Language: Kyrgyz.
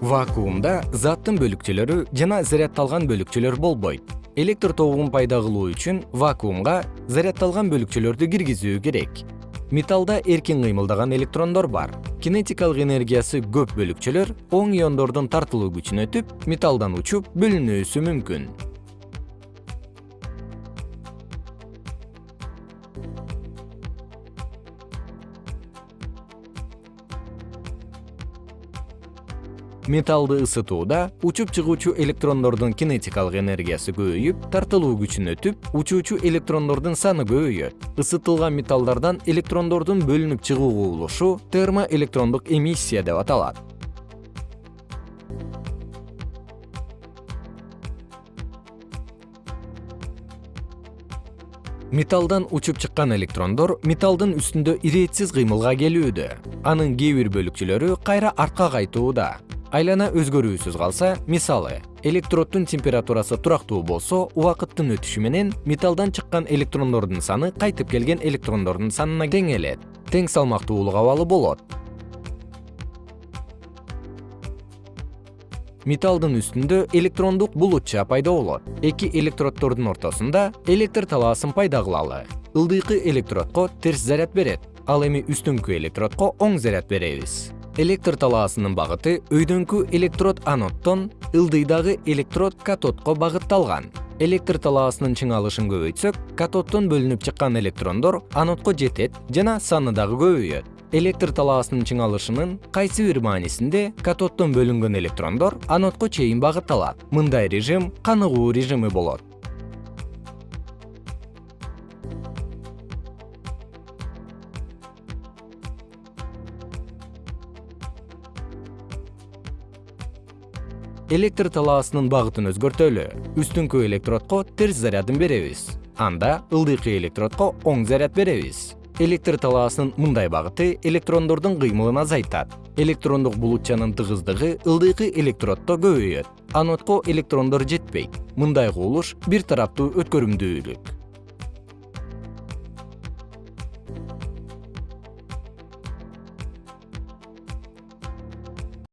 вакуумда заттын бөлүкчөлөрү жана заряддалган бөлүкчөлөр болбойт. Электр тогун пайда кылуу үчүн вакуумга заряддалган бөлүкчөлөрдү киргизүү керек. Металлда эркин кыймылдаган электрондор бар. Кинетикалык энергиясы көп бөлүкчөлөр оң иондордун тартылуу күчүнө өтүп металлдан учуп бөлүнүүсү мүмкүн металлды ысытууда учуп чыгуучу электрондордун кинетикалык энергиясы көбөйүп тартылуу күчүнө өтүп учуучу электрондордун саны көбөйөт. Ысытылган металлдардан электрондордун бөлүнүп чыгуу кубулушу термоэлектрондук эмиссия деп аталат. Металлдан учуп чыккан электрондор металлдын үстүндө иретсиз кыймылга келүүдө. Анын кээ бир бөлүкчөлөрү кайра артка кайтууда айлана өзгөрүүсүз калса мисалы электроддун температурасы турактуу болсо убакыттын өтүшү менен металлдан чыккан электрондордун саны кайтып келген электрондордун санына тең келет тең салмактуулук абалы болот. Металлдын үстүндө электрондук булутча пайда болот. Эки электроддордун ортосунда электр талаасын пайда кылалы. Ылдыйкы электродко терс заряд берет ал эми үстүңкү электродко оң заряд беребиз электр талаасынын багыты өйдөңкү электрод аноддон ылдыйдагы электрод катодко багытталган. Электр талаасынын чыңалышын көбөйтсөк катоддон бөлүнүп чыккан электрондор анодко жетет жана саны дагы көбөйөт. Электр талаасынын чыңалышынын кайсы бир маанисинде катоддон бөлүнгөн электрондор анодко чейин багытталат. Мындай режим каныгуу режими болот электр талаасынын багытын өзгөртөлү. Үстүңкү электродко терс зарядын беребиз. Анда ылдыйкы электродко оң заряд беребиз. Электр талаасынын мындай багыты электрондордун кыймылын азайтат. Электрондук булутчанын тыгыздыгы ылдыйкы электроддо көбөйөт. Анодко электрондор жетпейт. Мындай кубулуш бир тараптуу өткөрүмдүүлүк